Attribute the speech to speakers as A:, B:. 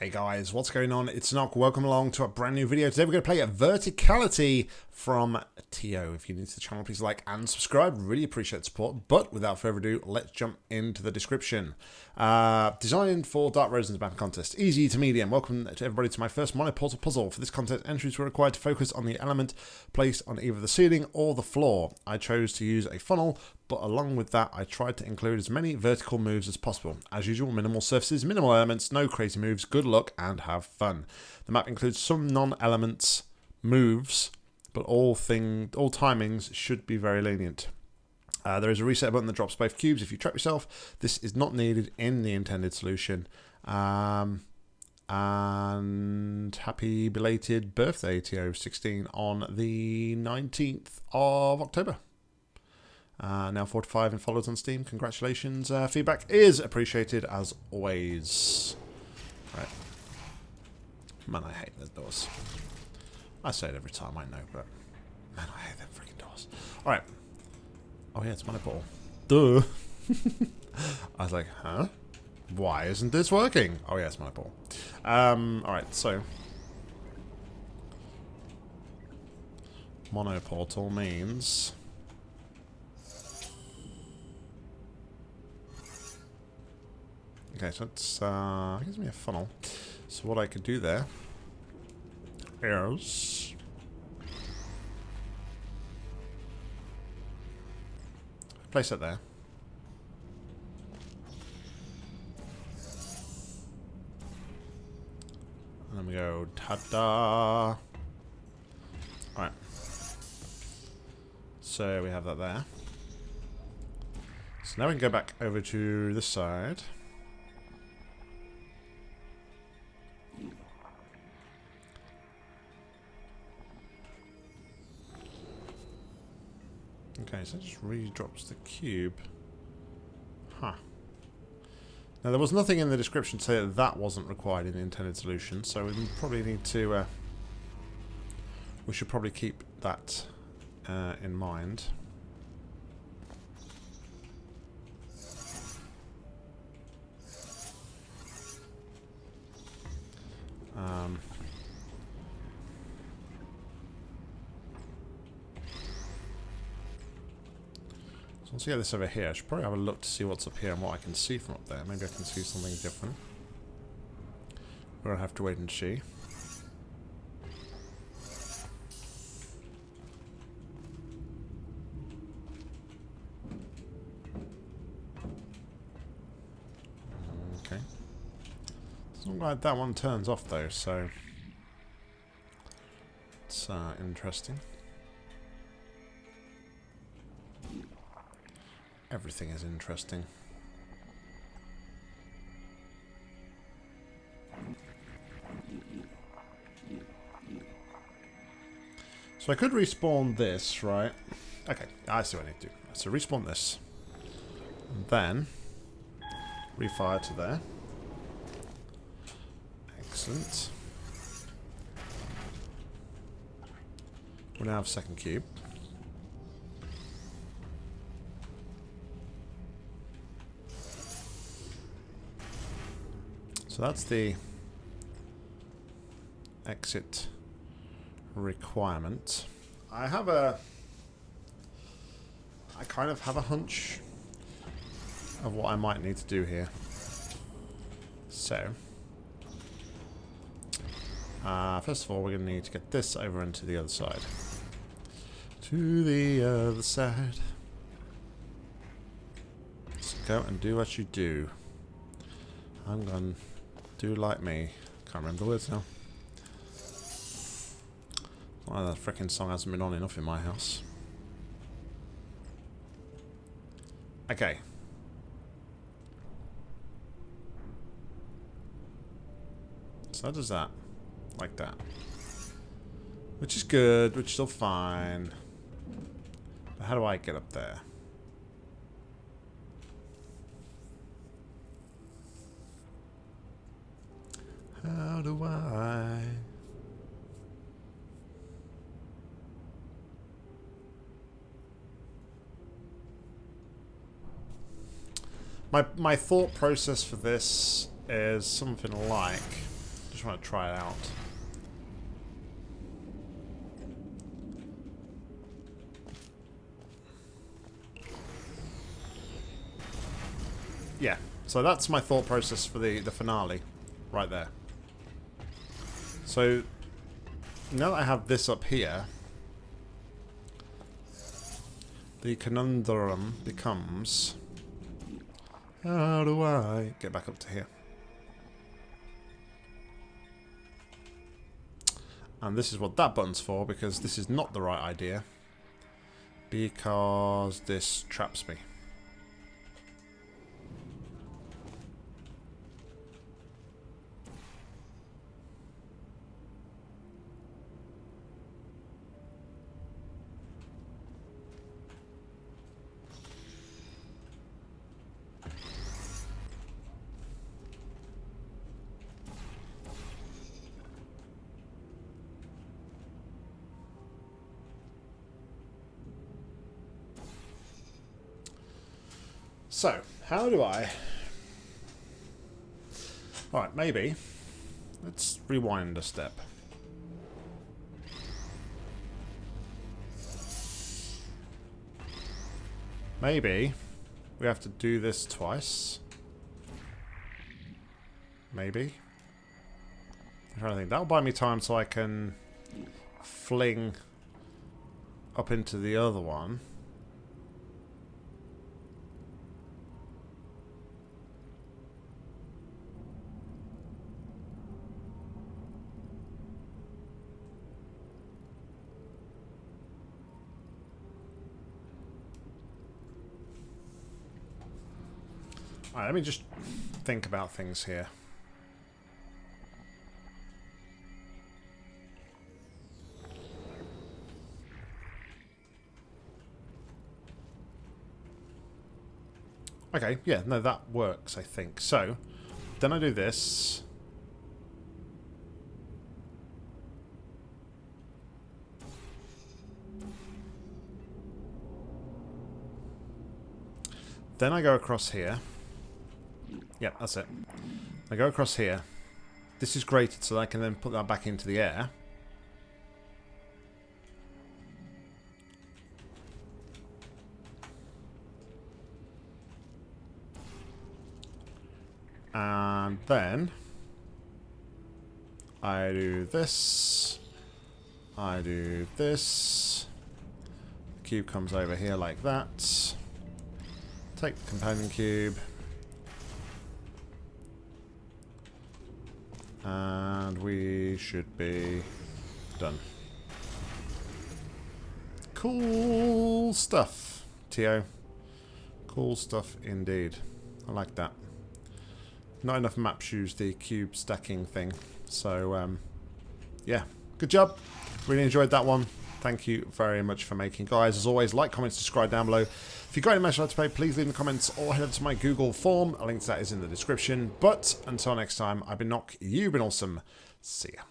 A: Hey guys, what's going on? It's Nock. Welcome along to a brand new video. Today we're going to play a Verticality from Tio. If you're new to the channel, please like and subscribe. Really appreciate support. But without further ado, let's jump into the description. Uh, designed for Dark Rosen's Map Contest. Easy to medium. Welcome to everybody to my first Monoportal puzzle. For this contest, entries were required to focus on the element placed on either the ceiling or the floor. I chose to use a funnel, but along with that, I tried to include as many vertical moves as possible. As usual, minimal surfaces, minimal elements, no crazy moves, good luck, and have fun. The map includes some non-elements moves, but all thing, all timings should be very lenient. Uh, there is a reset button that drops both cubes if you trap yourself. This is not needed in the intended solution. Um, and happy belated birthday, TO16, on the 19th of October. Uh, now 45 and followers on Steam. Congratulations. Uh, feedback is appreciated as always. Right. Man, I hate those doors. I say it every time, I know, but man, I hate them freaking doors. Alright. Oh yeah, it's my ball. Duh. I was like, huh? Why isn't this working? Oh yeah, it's my ball. Um, alright, so. Monoportal means Okay, so it's uh, gives me a funnel. So what I could do there is place it there. And then we go ta-da. Alright. So we have that there. So now we can go back over to this side. Okay, so it just re-drops the cube. Huh. Now, there was nothing in the description to say that that wasn't required in the intended solution, so we probably need to... Uh, we should probably keep that uh, in mind. Let's get this over here. I should probably have a look to see what's up here and what I can see from up there. Maybe I can see something different. We're to have to wait and see. Okay. Doesn't like that one turns off though, so... It's uh, interesting. Everything is interesting. So I could respawn this, right? Okay, I see what I need to do. So respawn this. And then refire to there. Excellent. We now have second cube. So that's the exit requirement. I have a... I kind of have a hunch of what I might need to do here. So... Uh, first of all, we're going to need to get this over into the other side. To the other side. Let's go and do what you do. I'm going do like me. Can't remember the words now. Why the freaking song hasn't been on enough in my house. Okay. So how does that? Like that. Which is good, which is still fine. But how do I get up there? How do I? My, my thought process for this is something like... Just want to try it out. Yeah, so that's my thought process for the, the finale. Right there. So, now that I have this up here, the conundrum becomes... How do I get back up to here? And this is what that button's for, because this is not the right idea. Because this traps me. So, how do I... Alright, maybe. Let's rewind a step. Maybe we have to do this twice. Maybe. I'm trying to think. That'll buy me time so I can fling up into the other one. Let me just think about things here. Okay, yeah, no, that works, I think. So, then I do this. Then I go across here. Yep, that's it. I go across here. This is grated so I can then put that back into the air. And then I do this. I do this. The cube comes over here like that. Take the companion cube. And we should be done. Cool stuff, Tio. Cool stuff indeed. I like that. Not enough maps use the cube stacking thing. So, um, yeah. Good job. Really enjoyed that one. Thank you very much for making. Guys, as always, like, comment, subscribe down below. If you've got any match to play, please leave in the comments or head over to my Google form. A link to that is in the description. But until next time, I've been Nock, you've been awesome. See ya.